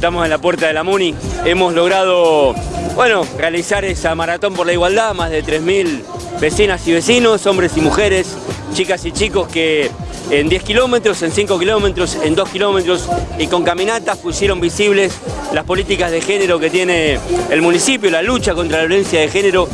Estamos en la puerta de la MUNI. Hemos logrado, bueno, realizar esa maratón por la igualdad, más de 3.000 vecinas y vecinos, hombres y mujeres, chicas y chicos que en 10 kilómetros, en 5 kilómetros, en 2 kilómetros y con caminatas pusieron visibles las políticas de género que tiene el municipio, la lucha contra la violencia de género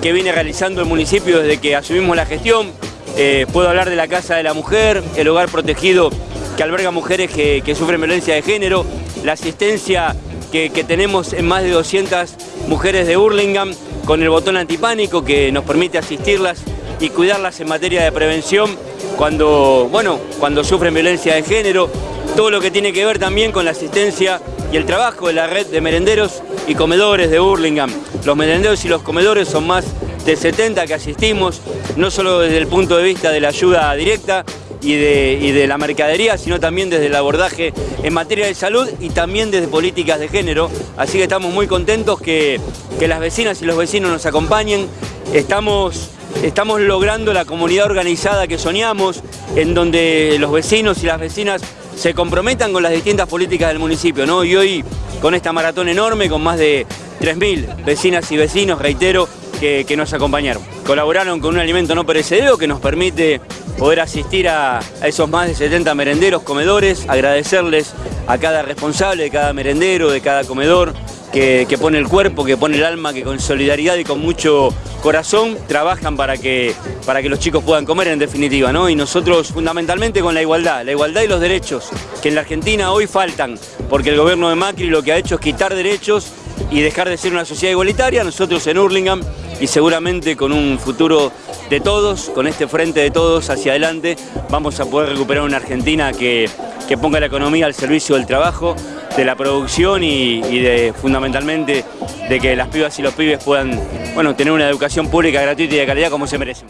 que viene realizando el municipio desde que asumimos la gestión. Eh, puedo hablar de la Casa de la Mujer, el hogar protegido que alberga mujeres que, sufren violencia de género, la asistencia que, tenemos en más de 200 mujeres de Hurlingham con el botón antipánico que nos permite asistirlas y cuidarlas en materia de prevención cuando, bueno, cuando sufren violencia de género, todo lo que tiene que ver también con la asistencia y el trabajo de la red de merenderos y comedores de Hurlingham. Los merenderos y los comedores son más de 70 que asistimos, no solo desde el punto de vista de la ayuda directa, y de, la mercadería, sino también desde el abordaje en materia de salud y también desde políticas de género. Así que estamos muy contentos que, las vecinas y los vecinos nos acompañen. Estamos, estamos logrando la comunidad organizada que soñamos, en donde los vecinos y las vecinas se comprometan con las distintas políticas del municipio. ¿no? Y hoy, con esta maratón enorme, con más de 3.000 vecinas y vecinos, reitero, que, nos acompañaron. Colaboraron con un alimento no perecedero que nos permite poder asistir a, esos más de 70 merenderos, comedores, agradecerles a cada responsable de cada merendero, de cada comedor, que, pone el cuerpo, que pone el alma, que con solidaridad y con mucho corazón trabajan para que, para que los chicos puedan comer en definitiva, ¿no? Y nosotros fundamentalmente con la igualdad, la igualdad y los derechos, que en la Argentina hoy faltan, porque el gobierno de Macri lo que ha hecho es quitar derechos y dejar de ser una sociedad igualitaria, nosotros en Hurlingham y seguramente con un futuro de todos, con este frente de todos hacia adelante, vamos a poder recuperar una Argentina que, ponga la economía al servicio del trabajo, de la producción y, de fundamentalmente de que las pibas y los pibes puedan bueno, tener una educación pública gratuita y de calidad como se merecen.